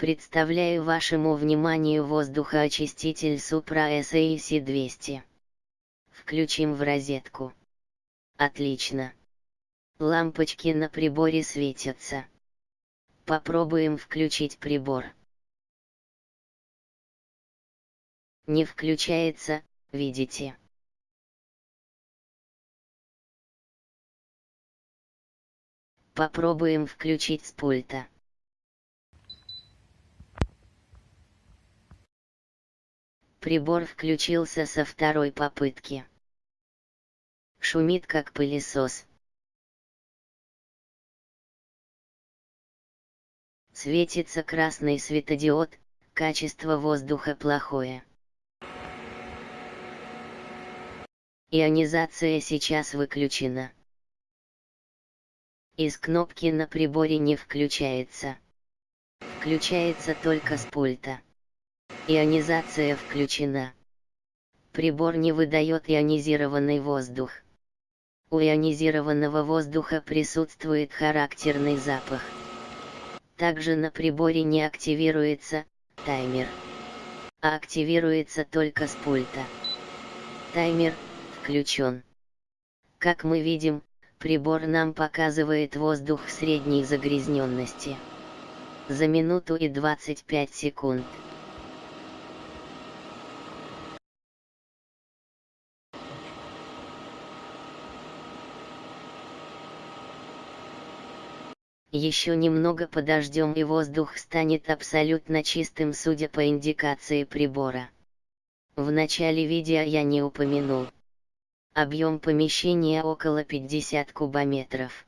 Представляю вашему вниманию воздухоочиститель Supra SAC 200. Включим в розетку. Отлично. Лампочки на приборе светятся. Попробуем включить прибор. Не включается, видите. Попробуем включить с пульта. Прибор включился со второй попытки. Шумит как пылесос. Светится красный светодиод, качество воздуха плохое. Ионизация сейчас выключена. Из кнопки на приборе не включается. Включается только с пульта. Ионизация включена. Прибор не выдает ионизированный воздух. У ионизированного воздуха присутствует характерный запах. Также на приборе не активируется таймер, а активируется только с пульта. Таймер включен. Как мы видим, прибор нам показывает воздух средней загрязненности. За минуту и 25 секунд. Еще немного подождем и воздух станет абсолютно чистым судя по индикации прибора. В начале видео я не упомянул. Объем помещения около 50 кубометров.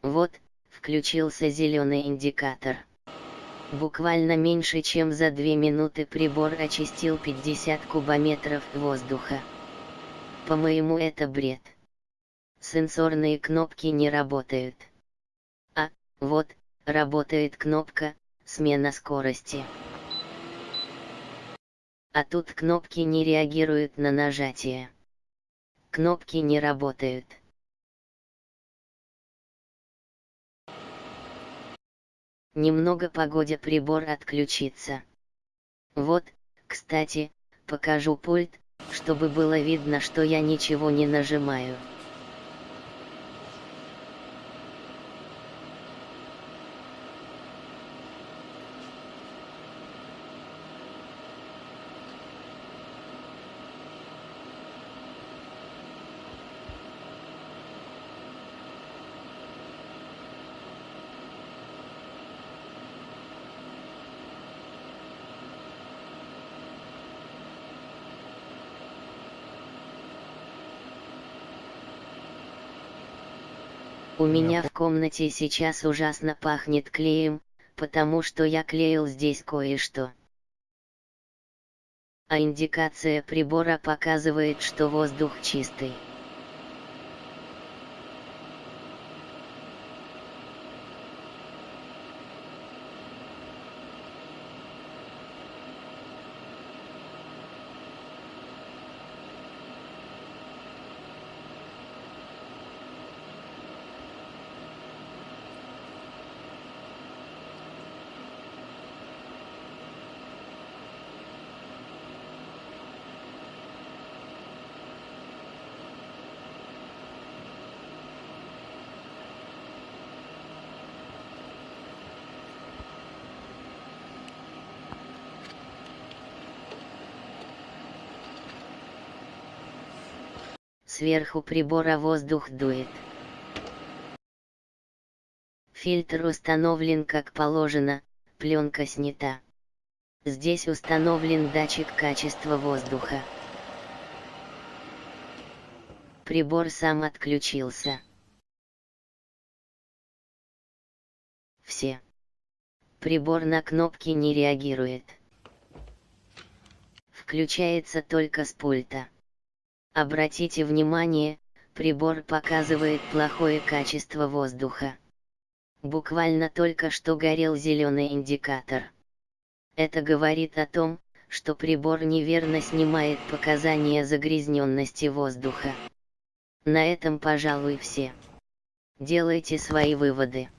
Вот, включился зеленый индикатор. Буквально меньше чем за 2 минуты прибор очистил 50 кубометров воздуха. По-моему это бред. Сенсорные кнопки не работают. Вот, работает кнопка «Смена скорости». А тут кнопки не реагируют на нажатие. Кнопки не работают. Немного погодя прибор отключится. Вот, кстати, покажу пульт, чтобы было видно, что я ничего не нажимаю. У меня в комнате сейчас ужасно пахнет клеем, потому что я клеил здесь кое-что. А индикация прибора показывает, что воздух чистый. Сверху прибора воздух дует. Фильтр установлен как положено, пленка снята. Здесь установлен датчик качества воздуха. Прибор сам отключился. Все. Прибор на кнопки не реагирует. Включается только с пульта. Обратите внимание, прибор показывает плохое качество воздуха. Буквально только что горел зеленый индикатор. Это говорит о том, что прибор неверно снимает показания загрязненности воздуха. На этом пожалуй все. Делайте свои выводы.